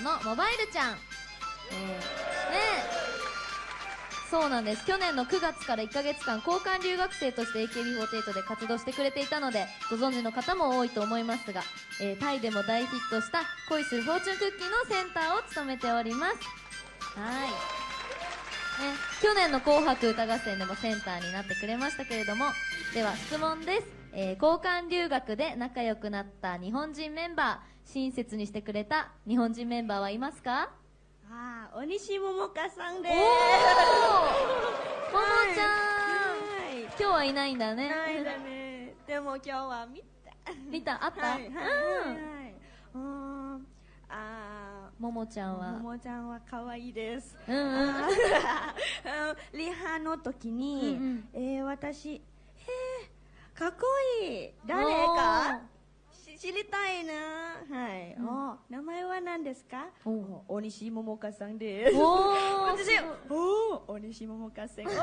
モバイルちゃん、えー、ね。そうなんです。去年の9月から1ヶ月間交換留学生として AKB48 で活動してくれていたのでご存知の方も多いと思いますが、えータイでも大ヒットした恋するフォーチュンクッキーのセンターを務めております。はい。ね、去年の「紅白歌合戦」でもセンターになってくれましたけれどもでは質問です、えー交換留学で仲良くなった日本人メンバー親切にしてくれた日本人メンバーはいますか？あー、お西桃香さんでおす。ー ももちゃん、はい。今日はいないんだねないだね。でも今日は見た。見た？あった、はいはいはいうんはい。うーん。あももちゃんー、は。桃ちゃんは可愛いです。うんうん。リハの時に、うんうん。えー、私、えー、かっこいい。誰か？し知りたいな。はい。お名前は何ですか？大西桃香さんです。お大西桃香さん。大好き。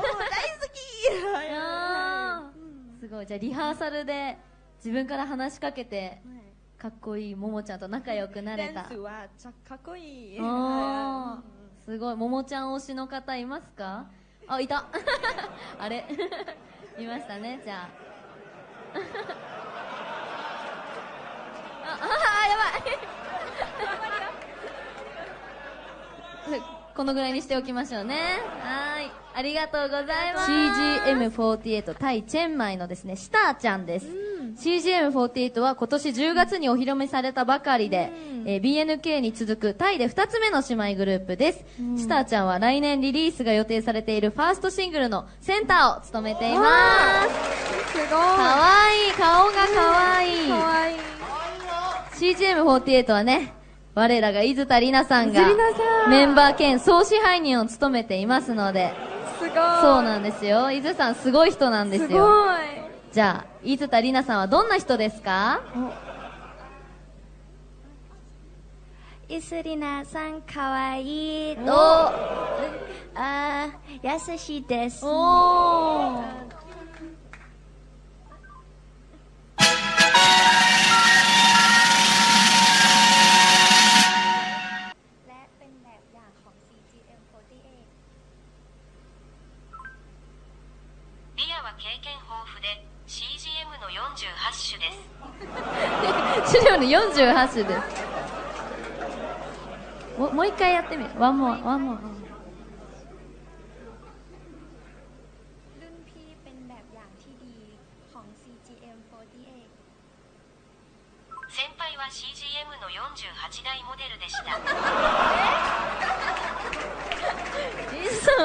すごい。じゃあリハーサルで自分から話しかけてはいかっこいいももちゃんと仲良くなれた。ダンスはちゃかっこいい。おー。はすごい。ももちゃん推しの方いますか？あいた。あれ？いましたね。じゃあ。ああやばい。このぐらいにしておきましょうね。はい。ありがとうございます。CGM48 タイチェンマイのですねスターちゃんです、CGM48 は今年10月にお披露目されたばかりで、えー BNK に続くタイで2つ目の姉妹グループです、スターちゃんは来年リリースが予定されているファーストシングルのセンターを務めています。すごい。かわいい顔がかわい。いかわい。い。CGM48 はね我らが伊豆田里奈さんがメンバー兼総支配人を務めていますので。すごい。そうなんですよ。伊豆さんすごい人なんですすよごい。じゃあ伊豆田里奈さんはどんな人ですか？イスリナさんかわいいと、お。あー優しいです。おー経験豊富で CGM の48種です資料の48種ですももう一回やってみるワンモアワンモアรุ่นพี่เป็นแบบอย่างที่ดีของ CGM48 先輩は CGM の48代モデルでした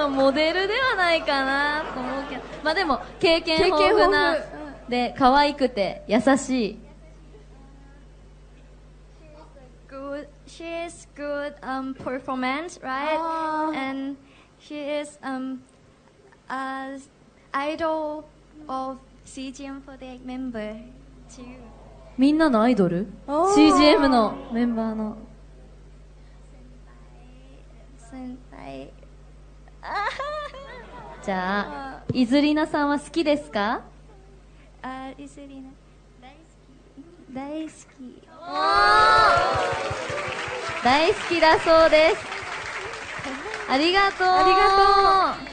伊豆さんはモデルではないかなと思うけどまあでも経験豊富なで可愛くて優しい she is good um performance right and she is um a idol of CGM48 member too みんなのアイドル CGM のメンバーの先輩 じゃあ伊豆里奈さんは好きですか？あイスリナ大好き。大好き。大好きだそうです。ありがとう。ありがとう